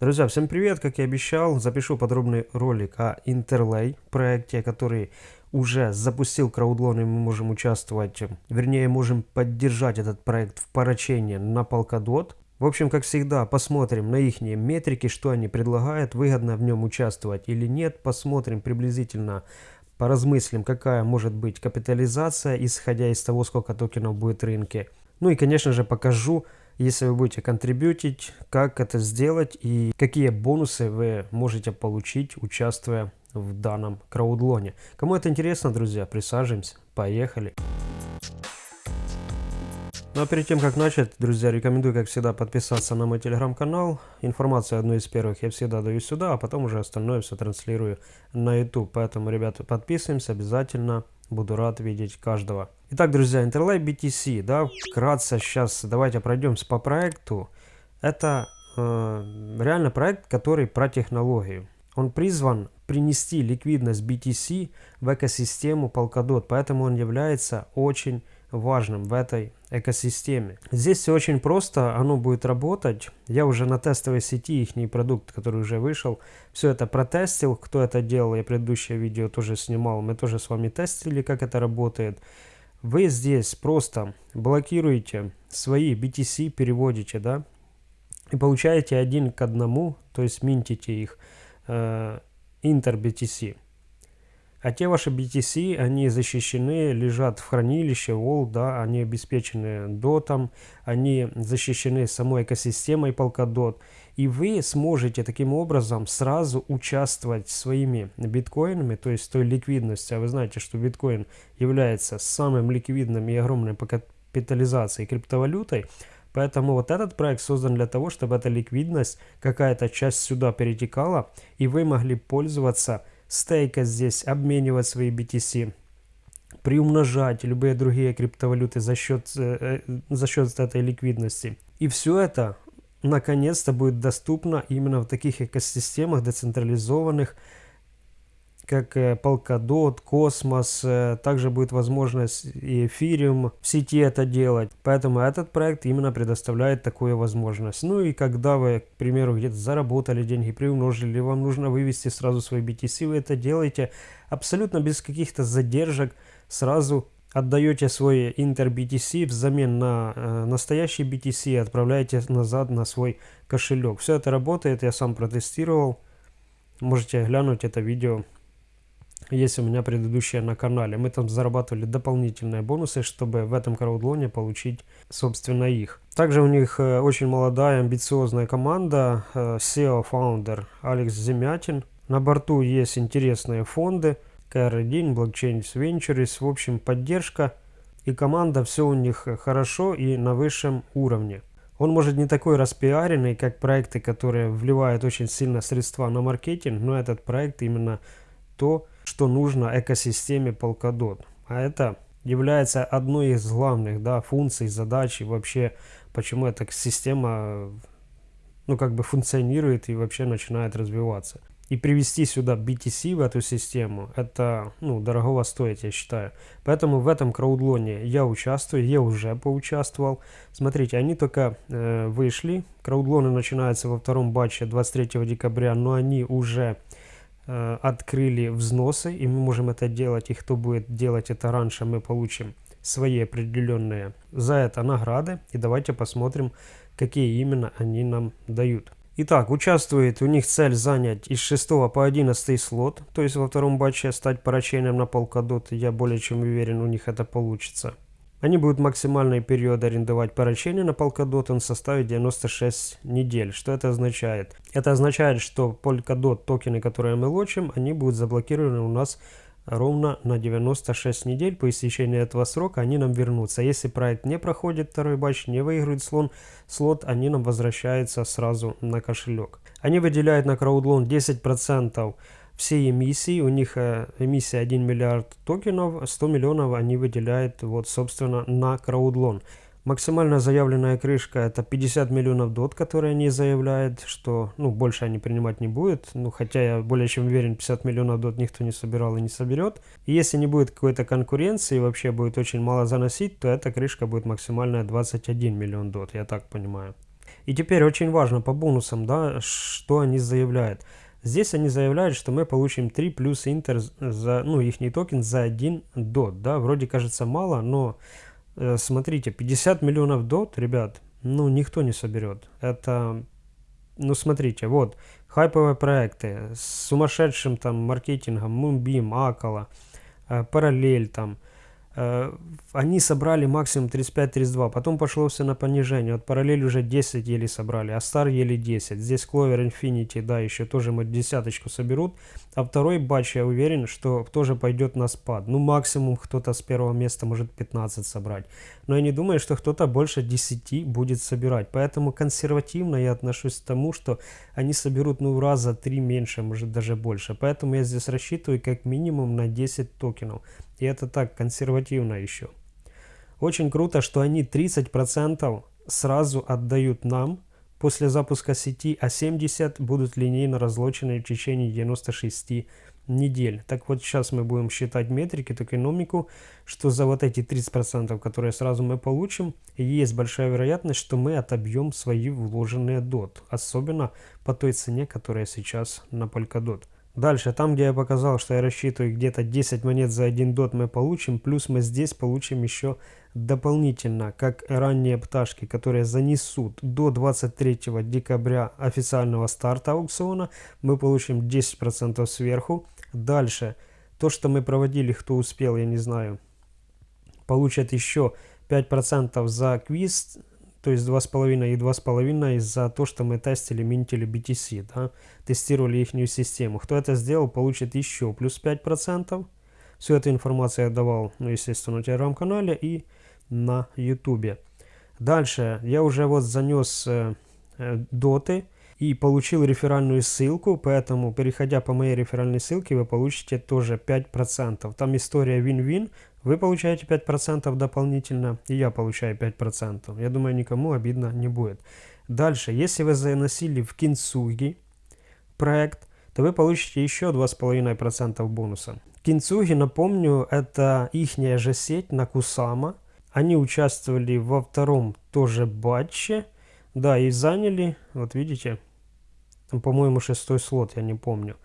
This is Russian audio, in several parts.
Друзья, всем привет! Как и обещал, запишу подробный ролик о Interlay проекте, который уже запустил краудлон и мы можем участвовать, вернее можем поддержать этот проект в поручении на Polkadot. В общем, как всегда, посмотрим на их метрики, что они предлагают, выгодно в нем участвовать или нет, посмотрим приблизительно, поразмыслим, какая может быть капитализация, исходя из того, сколько токенов будет в рынке. Ну и, конечно же, покажу, если вы будете контрибьютить, как это сделать и какие бонусы вы можете получить, участвуя в данном краудлоне. Кому это интересно, друзья, присаживаемся, поехали. Ну а перед тем как начать, друзья, рекомендую, как всегда, подписаться на мой телеграм-канал. Информацию одну из первых я всегда даю сюда, а потом уже остальное все транслирую на YouTube. Поэтому, ребята, подписываемся обязательно. Буду рад видеть каждого. Итак, друзья, Interlay BTC, да, вкратце сейчас давайте пройдемся по проекту. Это э, реально проект, который про технологию. Он призван принести ликвидность BTC в экосистему Polkadot, поэтому он является очень важным в этой экосистеме. Здесь все очень просто, оно будет работать. Я уже на тестовой сети их продукт, который уже вышел, все это протестил. Кто это делал, я предыдущее видео тоже снимал, мы тоже с вами тестили, как это работает. Вы здесь просто блокируете свои BTC, переводите, да, и получаете один к одному, то есть минтите их, э, Inter BTC. А те ваши BTC, они защищены, лежат в хранилище, Wall, да, они обеспечены дотом, они защищены самой экосистемой Polkadot. И вы сможете таким образом сразу участвовать своими биткоинами, то есть той ликвидностью. А вы знаете, что биткоин является самым ликвидным и огромной по капитализацией криптовалютой. Поэтому вот этот проект создан для того, чтобы эта ликвидность, какая-то часть сюда перетекала, и вы могли пользоваться стейкать здесь, обменивать свои BTC, приумножать любые другие криптовалюты за счет, э, э, за счет этой ликвидности. И все это наконец-то будет доступно именно в таких экосистемах децентрализованных, как э, Polkadot, Космос, э, также будет возможность и эфириум в сети это делать. Поэтому этот проект именно предоставляет такую возможность. Ну и когда вы, к примеру, где-то заработали деньги, приумножили, вам нужно вывести сразу свои BTC, вы это делаете абсолютно без каких-то задержек, сразу отдаете свой Inter BTC взамен на э, настоящий BTC и отправляете назад на свой кошелек. Все это работает, я сам протестировал. Можете глянуть это видео есть у меня предыдущее на канале. Мы там зарабатывали дополнительные бонусы, чтобы в этом краудлоне получить, собственно, их. Также у них э, очень молодая, амбициозная команда, э, SEO-фаундер Алекс Земятин. На борту есть интересные фонды, KR1, Blockchain Ventures, в общем, поддержка. И команда, все у них хорошо и на высшем уровне. Он может не такой распиаренный, как проекты, которые вливают очень сильно средства на маркетинг, но этот проект именно то, что нужно экосистеме Polkadot. А это является одной из главных да, функций, задач и вообще, почему эта система ну, как бы функционирует и вообще начинает развиваться. И привести сюда BTC в эту систему, это ну, дорого стоит, я считаю. Поэтому в этом краудлоне я участвую, я уже поучаствовал. Смотрите, они только э, вышли. Краудлоны начинаются во втором батче 23 декабря, но они уже Э, открыли взносы, и мы можем это делать, и кто будет делать это раньше, мы получим свои определенные за это награды. И давайте посмотрим, какие именно они нам дают. Итак, участвует у них цель занять из 6 по 11 слот, то есть во втором батче стать парачейном на Polkadot. Я более чем уверен, у них это получится. Они будут максимальный период арендовать поручение на Polkadot, составит 96 недель. Что это означает? Это означает, что Polkadot токены, которые мы лочим, они будут заблокированы у нас ровно на 96 недель. По истечении этого срока они нам вернутся. Если проект не проходит второй батч, не выиграет слон, слот, они нам возвращаются сразу на кошелек. Они выделяют на краудлон 10% всей эмиссии, у них э, эмиссия 1 миллиард токенов, 100 миллионов они выделяют вот собственно на краудлон. Максимально заявленная крышка это 50 миллионов дот, которые они заявляют, что ну больше они принимать не будет, ну хотя я более чем уверен 50 миллионов дот никто не собирал и не соберет. И если не будет какой-то конкуренции и вообще будет очень мало заносить, то эта крышка будет максимальная 21 миллион дот, я так понимаю. И теперь очень важно по бонусам, да, что они заявляют. Здесь они заявляют, что мы получим 3 плюс интер за, ну, их токен за 1 дот, да, вроде кажется мало, но э, смотрите, 50 миллионов дот, ребят, ну, никто не соберет. Это, ну, смотрите, вот, хайповые проекты с сумасшедшим там маркетингом, Moonbeam, Акала, э, Параллель там, они собрали максимум 35-32, потом пошло все на понижение. Вот параллель уже 10 еле собрали, а Star еле 10. Здесь Clover Infinity, да, еще тоже мы десяточку соберут. А второй батч, я уверен, что тоже пойдет на спад. Ну, максимум кто-то с первого места может 15 собрать. Но я не думаю, что кто-то больше 10 будет собирать. Поэтому консервативно я отношусь к тому, что они соберут, ну, в раза 3 меньше, может даже больше. Поэтому я здесь рассчитываю как минимум на 10 токенов. И это так, консервативно еще. Очень круто, что они 30% сразу отдают нам после запуска сети, а 70 будут линейно разлочены в течение 96 недель. Так вот сейчас мы будем считать метрики, токеномику, что за вот эти 30%, которые сразу мы получим, есть большая вероятность, что мы отобьем свои вложенные DOT. Особенно по той цене, которая сейчас на Polkadot. Дальше, там где я показал, что я рассчитываю где-то 10 монет за 1 дот мы получим, плюс мы здесь получим еще дополнительно, как ранние пташки, которые занесут до 23 декабря официального старта аукциона, мы получим 10% сверху. Дальше, то, что мы проводили, кто успел, я не знаю, получат еще 5% за квиз то есть 2,5 и 2,5 за то, что мы тестили, минтили BTC, да, тестировали их систему. Кто это сделал, получит еще плюс 5%. Всю эту информацию я давал, ну, естественно, на телеграм-канале и на ютубе. Дальше я уже вот занес э, э, доты и получил реферальную ссылку, поэтому, переходя по моей реферальной ссылке, вы получите тоже 5%. Там история win-win, вы получаете 5% дополнительно, и я получаю 5%. Я думаю, никому обидно не будет. Дальше, если вы заносили в Кинцуги проект, то вы получите еще 2,5% бонуса. Кинцуги, напомню, это их же сеть на Кусама. Они участвовали во втором тоже батче. Да, и заняли, вот видите, по-моему, шестой слот, я не помню.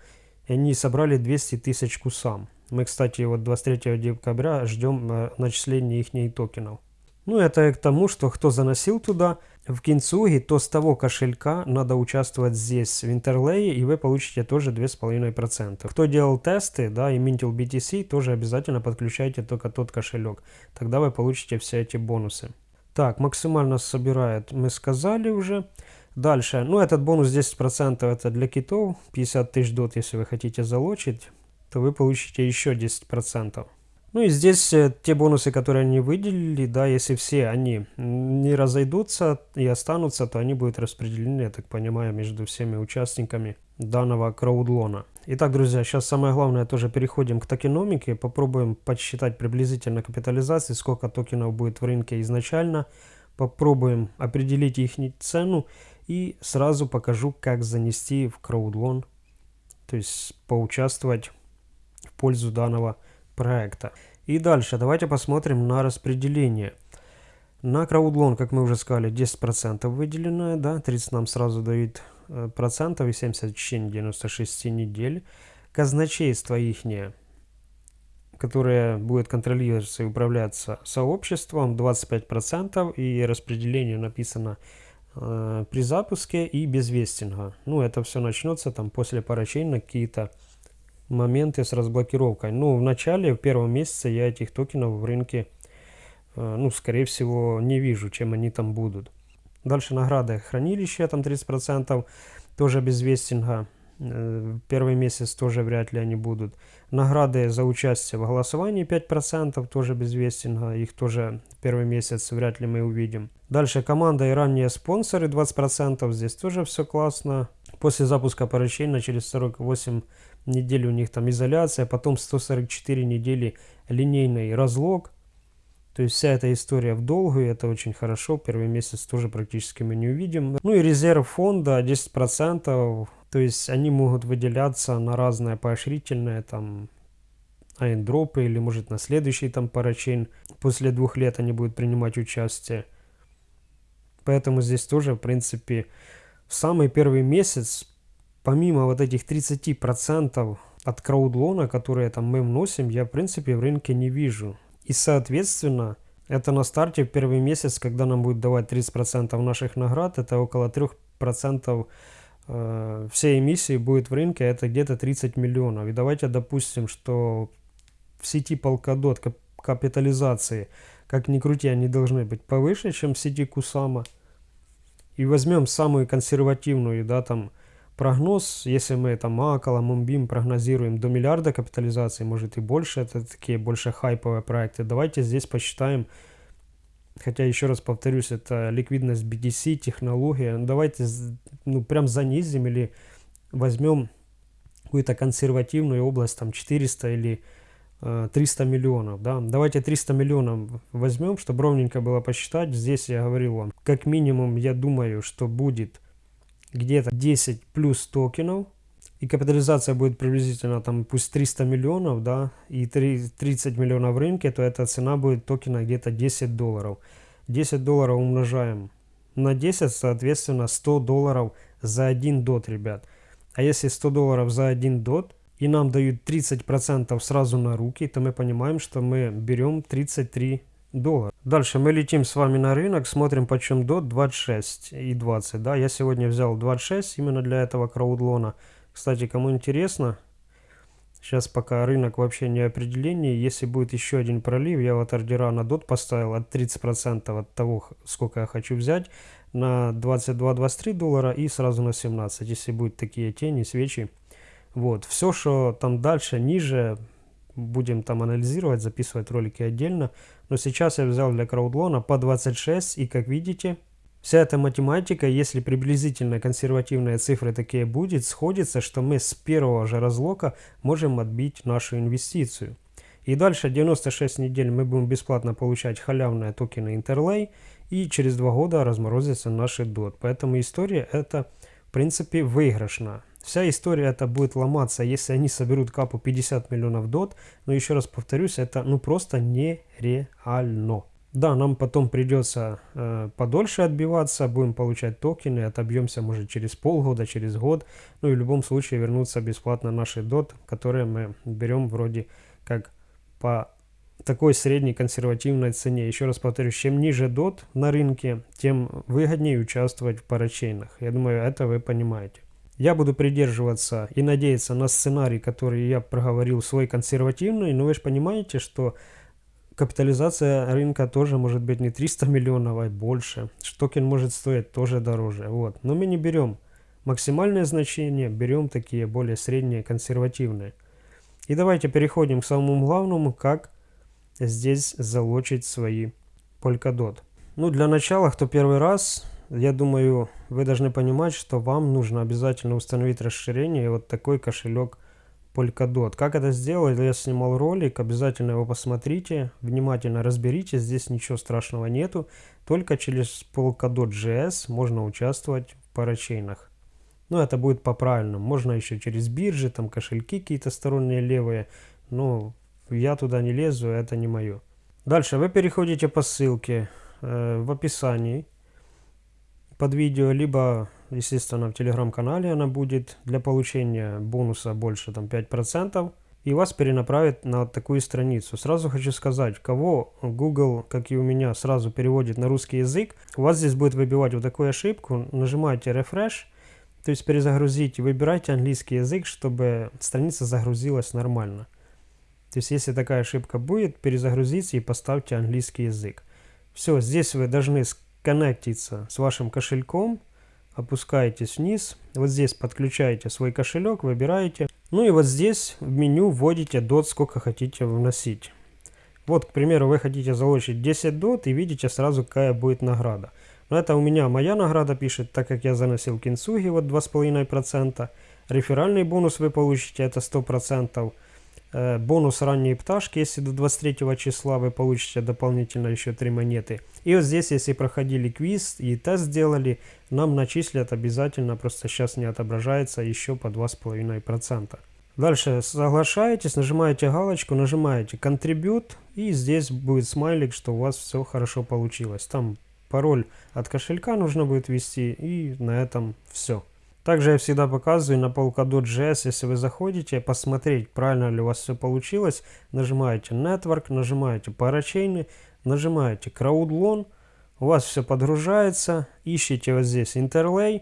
И они собрали 200 тысяч кусам. Мы, кстати, вот 23 декабря ждем э, начисления их токенов. Ну, это к тому, что кто заносил туда в Кинцуги, то с того кошелька надо участвовать здесь, в Интерлее, и вы получите тоже 2,5%. Кто делал тесты, да, и минтил BTC, тоже обязательно подключайте только тот кошелек. Тогда вы получите все эти бонусы. Так, максимально собирает, мы сказали уже. Дальше, ну этот бонус 10% это для китов, 50 тысяч дот, если вы хотите залочить то вы получите еще 10%. Ну и здесь э, те бонусы, которые они выделили, да, если все они не разойдутся и останутся, то они будут распределены, я так понимаю, между всеми участниками данного краудлона. Итак, друзья, сейчас самое главное тоже переходим к токеномике, попробуем подсчитать приблизительно капитализации, сколько токенов будет в рынке изначально, попробуем определить их цену и сразу покажу, как занести в краудлон, то есть поучаствовать пользу данного проекта. И дальше давайте посмотрим на распределение. На краудлон, как мы уже сказали, 10% выделено, да, 30 нам сразу дают э, процентов и 70 в течение 96 недель. Казначейство ихнее, которое будет контролироваться и управляться сообществом, 25% и распределение написано э, при запуске и без вестинга. Ну, это все начнется там после на какие-то моменты с разблокировкой. Ну, в начале, в первом месяце я этих токенов в рынке, э, ну, скорее всего, не вижу, чем они там будут. Дальше награды хранилища, там 30%, тоже без вестинга. Э, первый месяц тоже вряд ли они будут. Награды за участие в голосовании 5%, тоже без вестинга. Их тоже первый месяц вряд ли мы увидим. Дальше команда и ранние спонсоры 20%. Здесь тоже все классно. После запуска поручения через 48 недель у них там изоляция, потом 144 недели линейный разлог. То есть вся эта история в долгую, это очень хорошо. Первый месяц тоже практически мы не увидим. Ну и резерв фонда 10%. То есть они могут выделяться на разное поощрительное, там, айндропы или может на следующий там парачейн. После двух лет они будут принимать участие. Поэтому здесь тоже, в принципе, в самый первый месяц, помимо вот этих 30% от краудлона, которые там мы вносим, я, в принципе, в рынке не вижу. И, соответственно, это на старте в первый месяц, когда нам будет давать 30% наших наград, это около 3% э, всей эмиссии будет в рынке, это где-то 30 миллионов. И давайте допустим, что в сети Polkadot капитализации, как ни крути, они должны быть повыше, чем в сети Кусама. И возьмем самую консервативную, да, там, прогноз, если мы там Акала, Мумбим прогнозируем до миллиарда капитализации, может и больше, это такие больше хайповые проекты, давайте здесь посчитаем, хотя еще раз повторюсь, это ликвидность BTC, технология, давайте ну прям занизим или возьмем какую-то консервативную область, там 400 или 300 э, миллионов, да, давайте 300 миллионов возьмем, чтобы ровненько было посчитать, здесь я говорил вам, как минимум я думаю, что будет где-то 10 плюс токенов, и капитализация будет приблизительно там пусть 300 миллионов, да, и 30 миллионов в рынке, то эта цена будет токена где-то 10 долларов. 10 долларов умножаем на 10, соответственно 100 долларов за 1 дот, ребят. А если 100 долларов за 1 дот, и нам дают 30% сразу на руки, то мы понимаем, что мы берем 33 доллара. Дальше мы летим с вами на рынок, смотрим почем до 26 и 20. Да, я сегодня взял 26 именно для этого краудлона. Кстати, кому интересно, сейчас пока рынок вообще не определение. Если будет еще один пролив, я вот ордера на дот поставил от 30% от того, сколько я хочу взять, на 22-23 доллара и сразу на 17, если будут такие тени, свечи. Вот, все, что там дальше, ниже, будем там анализировать, записывать ролики отдельно. Но сейчас я взял для краудлона по 26 и как видите, вся эта математика, если приблизительно консервативные цифры такие будет, сходится, что мы с первого же разлока можем отбить нашу инвестицию. И дальше 96 недель мы будем бесплатно получать халявные токены Interlay и через два года разморозятся наши DOT. Поэтому история это в принципе выигрышна. Вся история это будет ломаться, если они соберут капу 50 миллионов дот. Но еще раз повторюсь, это ну просто нереально. Да, нам потом придется э, подольше отбиваться, будем получать токены, отобьемся может через полгода, через год. Ну и в любом случае вернуться бесплатно наши дот, которые мы берем вроде как по такой средней консервативной цене. Еще раз повторюсь, чем ниже дот на рынке, тем выгоднее участвовать в парачейнах. Я думаю, это вы понимаете. Я буду придерживаться и надеяться на сценарий, который я проговорил, свой консервативный, но вы же понимаете, что капитализация рынка тоже может быть не 300 миллионов, а больше. Штокен может стоить тоже дороже. Вот. Но мы не берем максимальные значения, берем такие более средние, консервативные. И давайте переходим к самому главному, как здесь залочить свои Polkadot. Ну, для начала, кто первый раз, я думаю, вы должны понимать, что вам нужно обязательно установить расширение вот такой кошелек Polkadot. Как это сделать? Я снимал ролик, обязательно его посмотрите, внимательно разберите, здесь ничего страшного нету. Только через Polkadot.js можно участвовать в парачейнах. Но это будет по-правильному. Можно еще через биржи, там кошельки какие-то сторонние левые. Но я туда не лезу, это не мое. Дальше вы переходите по ссылке э, в описании под видео, либо, естественно, в телеграм-канале она будет для получения бонуса больше там 5%, и вас перенаправит на такую страницу. Сразу хочу сказать, кого Google, как и у меня, сразу переводит на русский язык, у вас здесь будет выбивать вот такую ошибку, нажимаете Refresh, то есть перезагрузите, выбирайте английский язык, чтобы страница загрузилась нормально. То есть если такая ошибка будет, перезагрузите и поставьте английский язык. Все, здесь вы должны коннектиться с вашим кошельком, опускаетесь вниз, вот здесь подключаете свой кошелек, выбираете, ну и вот здесь в меню вводите дот, сколько хотите вносить. Вот, к примеру, вы хотите залочить 10 дот и видите сразу, какая будет награда. Но это у меня моя награда пишет, так как я заносил кинцуги, вот 2,5%. Реферальный бонус вы получите, это 100%. Э, бонус ранние пташки, если до 23 числа вы получите дополнительно еще 3 монеты. И вот здесь, если проходили квиз и тест сделали, нам начислят обязательно, просто сейчас не отображается, еще по 2,5%. Дальше соглашаетесь, нажимаете галочку, нажимаете Contribute, и здесь будет смайлик, что у вас все хорошо получилось. Там пароль от кошелька нужно будет ввести, и на этом все. Также я всегда показываю на Polkadot.js, если вы заходите, посмотреть, правильно ли у вас все получилось, нажимаете Network, нажимаете Parachain, нажимаете CrowdLoan, у вас все подгружается, ищите вот здесь Interlay,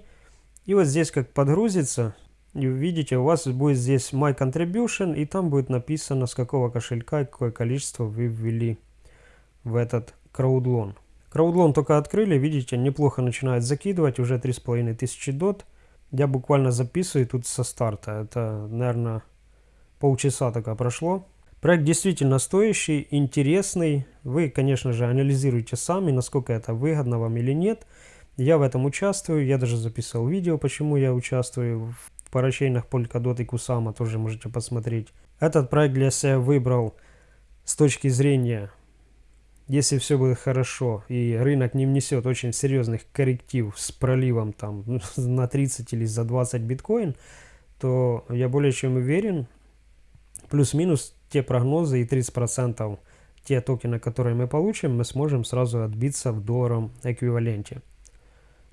и вот здесь как подгрузится, и видите, у вас будет здесь My Contribution, и там будет написано, с какого кошелька и какое количество вы ввели в этот CrowdLoan. CrowdLoan только открыли, видите, неплохо начинает закидывать, уже 3500 дот. Я буквально записываю тут со старта. Это, наверное, полчаса только прошло. Проект действительно стоящий, интересный. Вы, конечно же, анализируете сами, насколько это выгодно вам или нет. Я в этом участвую. Я даже записал видео, почему я участвую в парачейнах Polkadot и Kusama. Тоже можете посмотреть. Этот проект для себя выбрал с точки зрения если все будет хорошо и рынок не внесет очень серьезных корректив с проливом там на 30 или за 20 биткоин, то я более чем уверен, плюс-минус те прогнозы и 30% те токены, которые мы получим, мы сможем сразу отбиться в долларовом эквиваленте.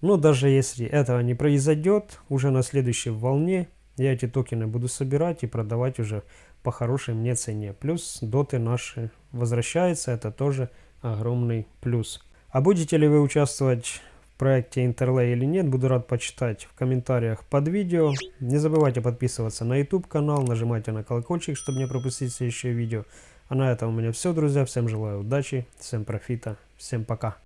Но даже если этого не произойдет, уже на следующей волне я эти токены буду собирать и продавать уже по хорошей мне цене. Плюс доты наши возвращаются, это тоже огромный плюс. А будете ли вы участвовать в проекте Interlay или нет, буду рад почитать в комментариях под видео. Не забывайте подписываться на YouTube канал, нажимайте на колокольчик, чтобы не пропустить следующее видео. А на этом у меня все, друзья. Всем желаю удачи, всем профита, всем пока.